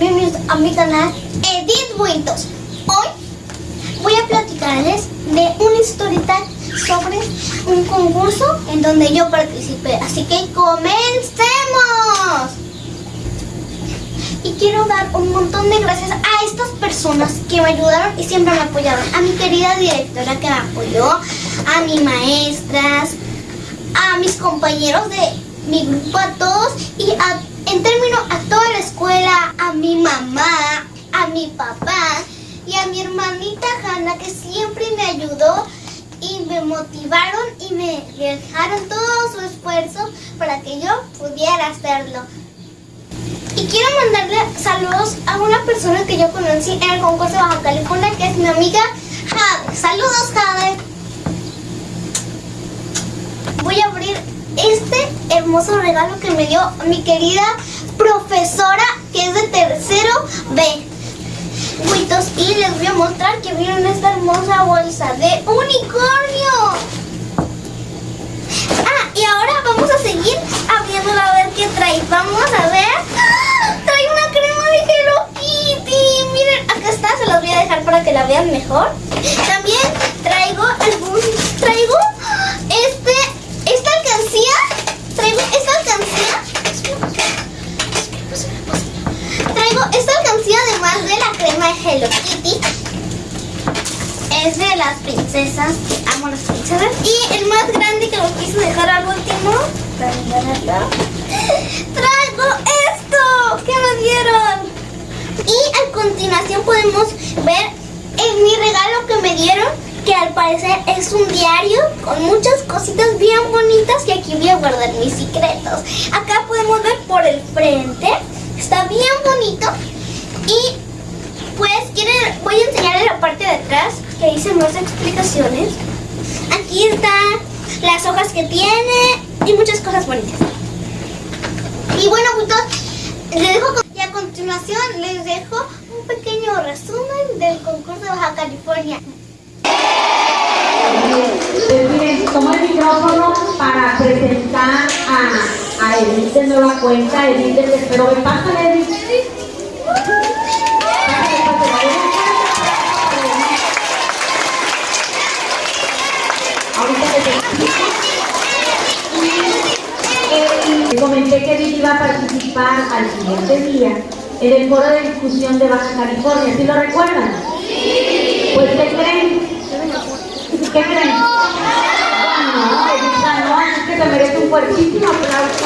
bienvenidos a mi canal Edith Buitos. Hoy voy a platicarles de una historieta sobre un concurso en donde yo participé. Así que comencemos. Y quiero dar un montón de gracias a estas personas que me ayudaron y siempre me apoyaron. A mi querida directora que me apoyó, a mis maestras, a mis compañeros de mi grupo, a todos y a en términos a toda la escuela, a mi mamá, a mi papá y a mi hermanita Hanna que siempre me ayudó y me motivaron y me dejaron todo su esfuerzo para que yo pudiera hacerlo. Y quiero mandarle saludos a una persona que yo conocí en el concurso de Baja California, que es mi amiga Jade. Saludos, Jade. Voy a abrir este hermoso regalo que me dio mi querida profesora que es de tercero B. y les voy a mostrar que vieron esta hermosa bolsa de unicornio. Ah, y ahora vamos a seguir abriéndola a ver qué trae. Vamos a ver. ¡Ah! Trae una crema de Hello Kitty. Miren, acá está, se las voy a dejar para que la vean mejor. También traigo algún... Traigo además de la crema de Hello Kitty, es de las princesas, amo las princesas. Y el más grande que lo quise dejar al último, traigo esto que me dieron. Y a continuación podemos ver en mi regalo que me dieron, que al parecer es un diario con muchas cositas bien bonitas y aquí voy a guardar mis secretos. Acá podemos ver por el frente, está bien bonito y pues quieren, voy a enseñarles la parte de atrás que dice más explicaciones. Aquí están las hojas que tiene y muchas cosas bonitas. Y bueno, les dejo y a continuación les dejo un pequeño resumen del concurso de Baja California. Pues toma el micrófono para presentar a, a Edith de nueva cuenta, Edith del Espero. Pásale, Edith. comenté que Vicky iba a participar al siguiente día en el foro de discusión de Baja California. ¿Sí lo recuerdan? Sí. Pues ¿qué creen? ¿Qué creen? No, no, no, es que se merece un fuertísimo aplauso.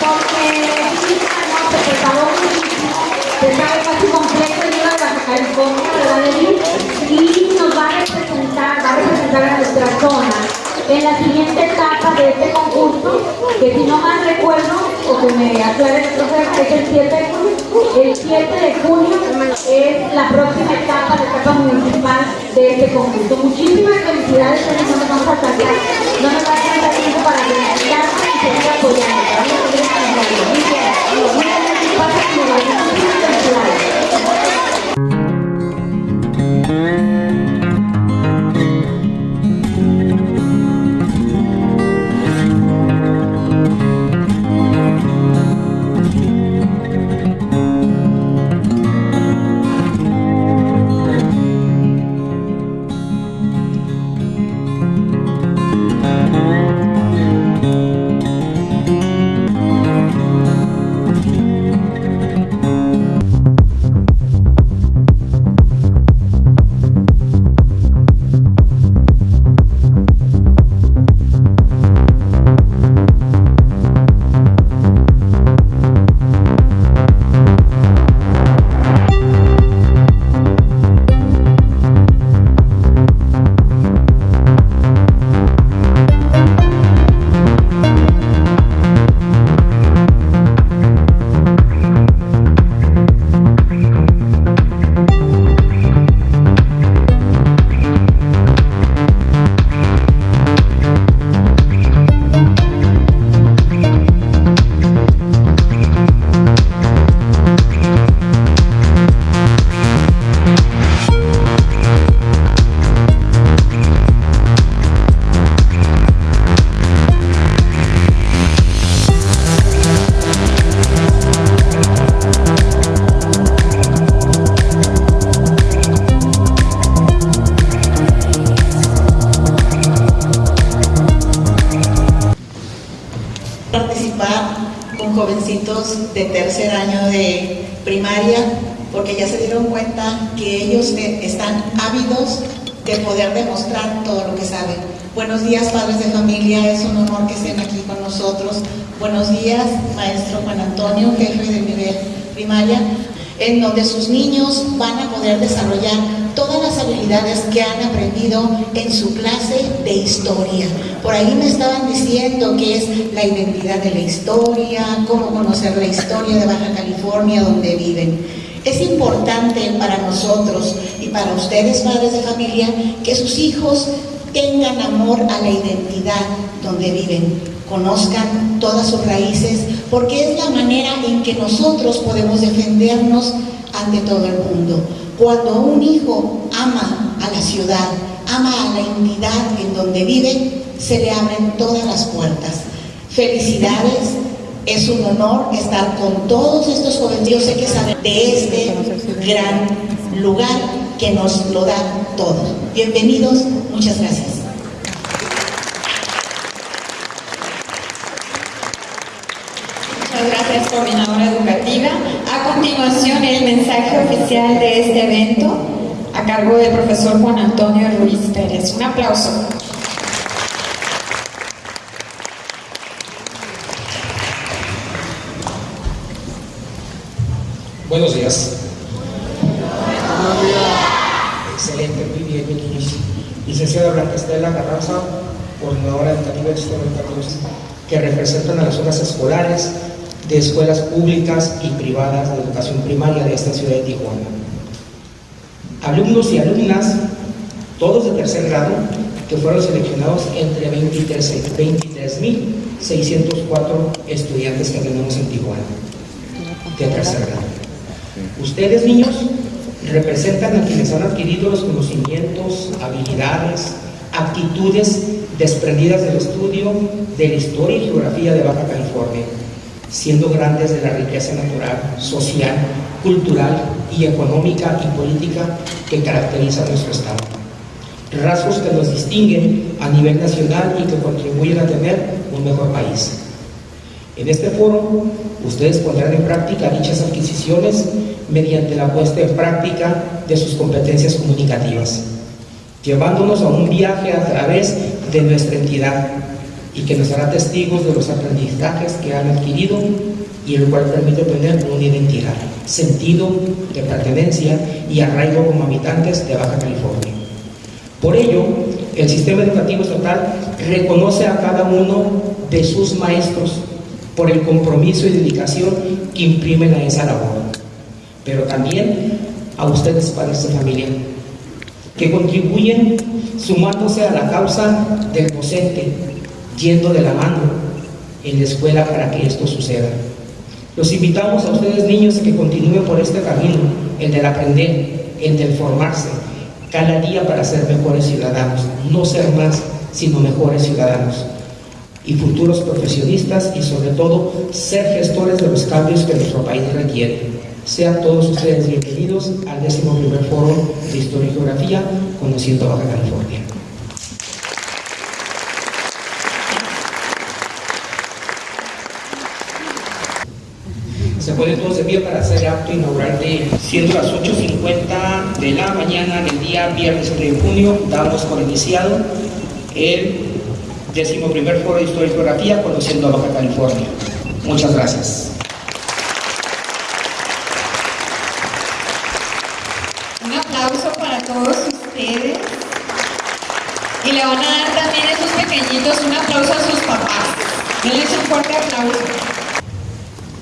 Porque no, se preparó muchísimo, se sabe casi completo el libro de Baja California, ¿verdad, Y nos va a representar, va a representar a nuestra zona en la siguiente etapa de este concurso, que si no mal recuerdo, o que me aclare el profe, es el 7, el 7 de junio, es la próxima etapa, la etapa municipal de este concurso. Muchísimas felicidades, no nos vamos a sacar, no nos va a tiempo para felicitarnos y seguir apoyando. De tercer año de primaria porque ya se dieron cuenta que ellos están ávidos de poder demostrar todo lo que saben. Buenos días, padres de familia, es un honor que estén aquí con nosotros. Buenos días, maestro Juan Antonio, jefe de nivel primaria, en donde sus niños van a poder desarrollar todas las habilidades que han aprendido en su clase de historia. Por ahí me estaban diciendo que es la identidad de la historia, cómo conocer la historia de Baja California, donde viven. Es importante para nosotros y para ustedes, padres de familia, que sus hijos tengan amor a la identidad donde viven, conozcan todas sus raíces, porque es la manera en que nosotros podemos defendernos ante todo el mundo. Cuando un hijo ama a la ciudad, ama a la entidad en donde vive, se le abren todas las puertas. Felicidades, es un honor estar con todos estos jóvenes. Yo que saben de este gran lugar que nos lo da todo. Bienvenidos, muchas gracias. Muchas gracias, coordinadora continuación, el mensaje oficial de este evento a cargo del profesor Juan Antonio Ruiz Pérez. Un aplauso. Buenos días. Excelente, muy bien, mi niños. Licenciada Blanca Estela Carranza, coordinadora educativa de Sistema que representan a las zonas escolares de escuelas públicas y privadas de educación primaria de esta ciudad de Tijuana. Alumnos y alumnas, todos de tercer grado, que fueron seleccionados entre 23.604 estudiantes que tenemos en Tijuana, de tercer grado. Ustedes, niños, representan a quienes han adquirido los conocimientos, habilidades, actitudes desprendidas del estudio de la historia y geografía de Baja California, siendo grandes de la riqueza natural, social, cultural y económica y política que caracteriza nuestro Estado. Rasgos que nos distinguen a nivel nacional y que contribuyen a tener un mejor país. En este foro, ustedes pondrán en práctica dichas adquisiciones mediante la puesta en práctica de sus competencias comunicativas, llevándonos a un viaje a través de nuestra entidad y que nos hará testigos de los aprendizajes que han adquirido y el cual permite tener una identidad, sentido de pertenencia y arraigo como habitantes de Baja California. Por ello, el sistema educativo estatal reconoce a cada uno de sus maestros por el compromiso y dedicación que imprimen a esa labor, pero también a ustedes, padres de familia, que contribuyen sumándose a la causa del docente, yendo de la mano en la escuela para que esto suceda. Los invitamos a ustedes niños a que continúen por este camino, el del aprender, el del formarse, cada día para ser mejores ciudadanos, no ser más, sino mejores ciudadanos y futuros profesionistas y sobre todo ser gestores de los cambios que nuestro país requiere. Sean todos ustedes bienvenidos al décimo primer foro de Historia y Geografía Conociendo Baja California. Se pueden todos de pie para hacer acto inaugural de siendo las 8.50 de la mañana del día viernes 3 de junio, damos por iniciado el décimo primer foro de Historia y Geografía Conociendo Baja California. Muchas gracias. Un aplauso para todos ustedes. Y le van a dar también a esos pequeñitos un aplauso a sus papás. Denles un fuerte aplauso.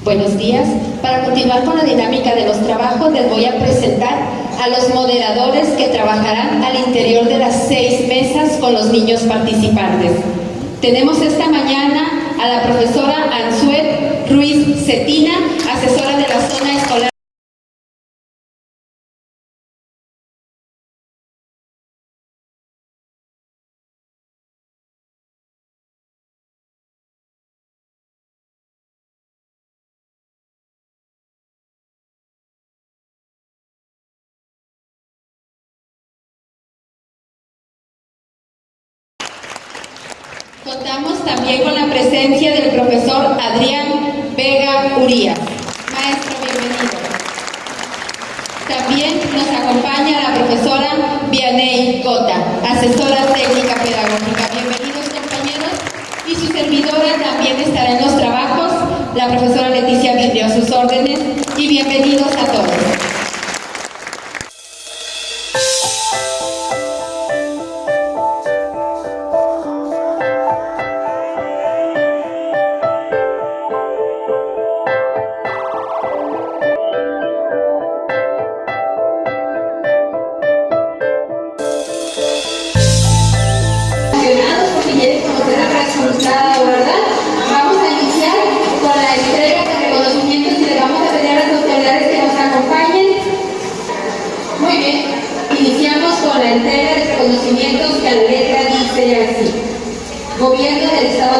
Buenos días. Para continuar con la dinámica de los trabajos, les voy a presentar a los moderadores que trabajarán al interior de las seis mesas con los niños participantes. Tenemos esta mañana a la profesora Ansuet Ruiz Cetina, asesora de la zona escolar. También con la presencia del profesor Adrián Vega Urías. Maestro, bienvenido. También nos acompaña la profesora Vianey Cota, asesora técnica pedagógica. Bienvenidos compañeros. Y su servidora también estará en los trabajos, la profesora Leticia Vidrio a sus órdenes. Y bienvenidos a todos.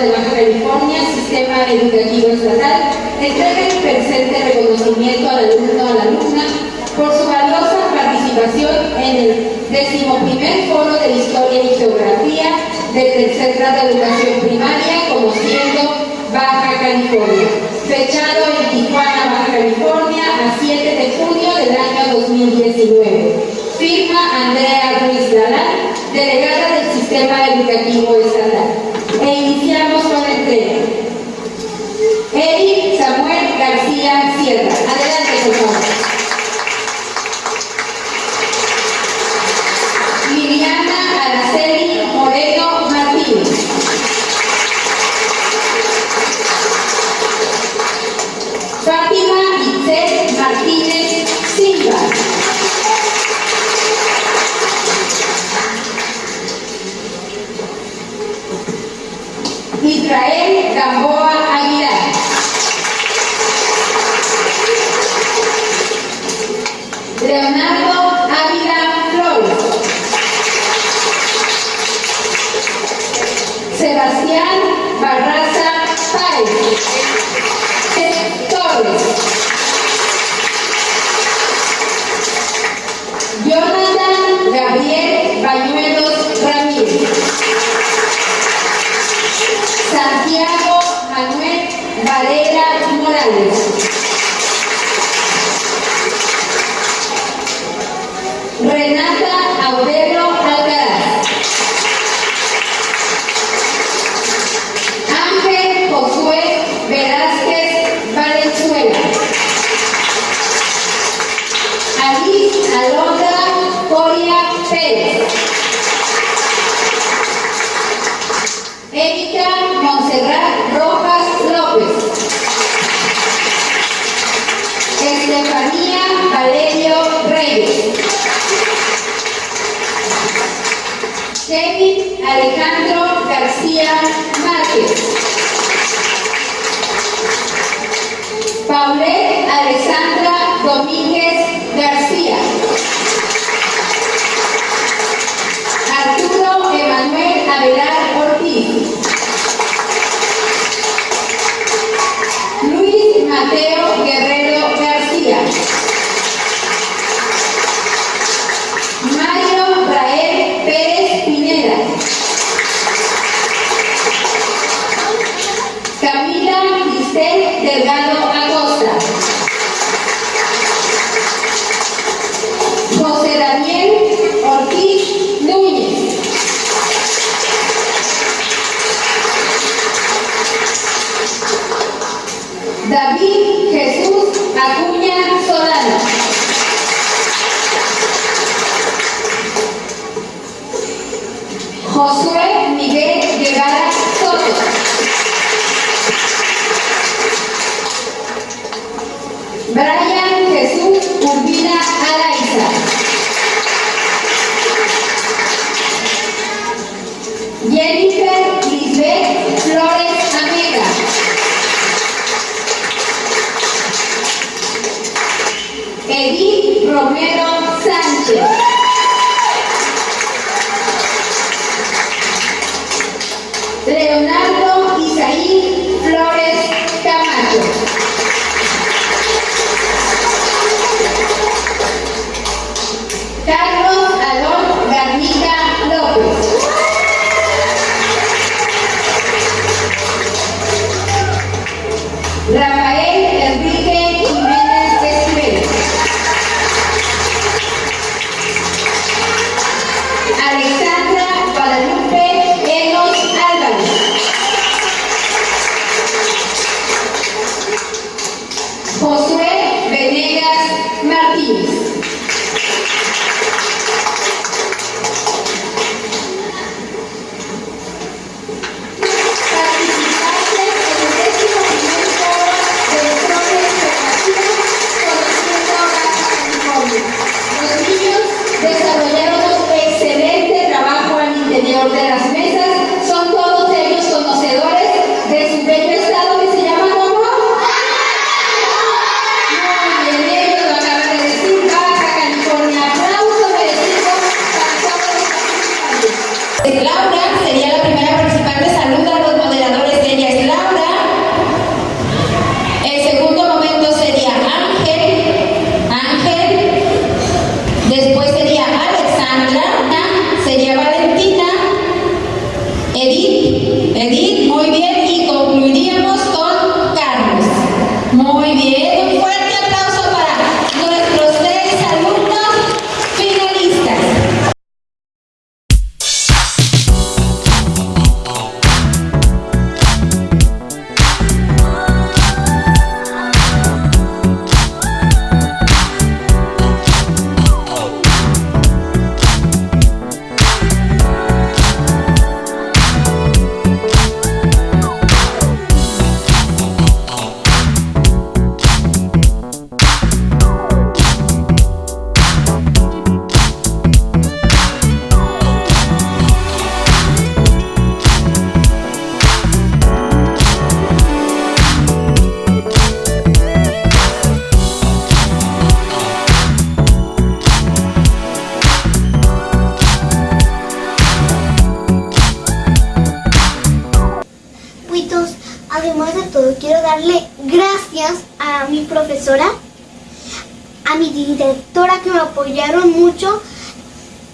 De Baja California, Sistema Educativo Estatal, entrega el presente reconocimiento al alumno a la alumna por su valiosa participación en el decimoprimer foro de Historia y Geografía del tercer grado de educación primaria, conociendo Baja California, fechado en Tijuana, Baja California, a 7 de junio del año 2019. Firma Andrea Ruiz Galán, delegada del Sistema Educativo Estatal. E iniciamos con la entrega. Eric Samuel García Sierra. Adelante, por. Alice Alondra Coria Pérez. Erika Montserrat Rojas López. Estefanía Valerio Reyes. Kevin Alejandro García Márquez. Paulette Alessandra Domínguez Josué Miguel Guevara Soto. Brian Jesús Urbina Araiza. Jennifer Lisbeth Flores Amega. Edith Romero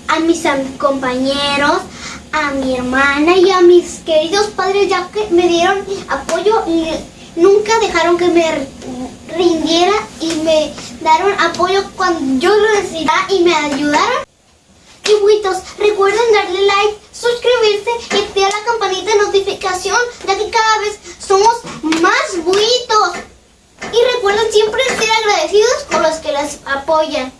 a mis compañeros, a mi hermana y a mis queridos padres ya que me dieron apoyo y nunca dejaron que me rindiera y me dieron apoyo cuando yo lo necesitaba y me ayudaron. Y buitos, recuerden darle like, suscribirse y activar la campanita de notificación, ya que cada vez somos más buitos. Y recuerden siempre ser agradecidos con los que las apoyan.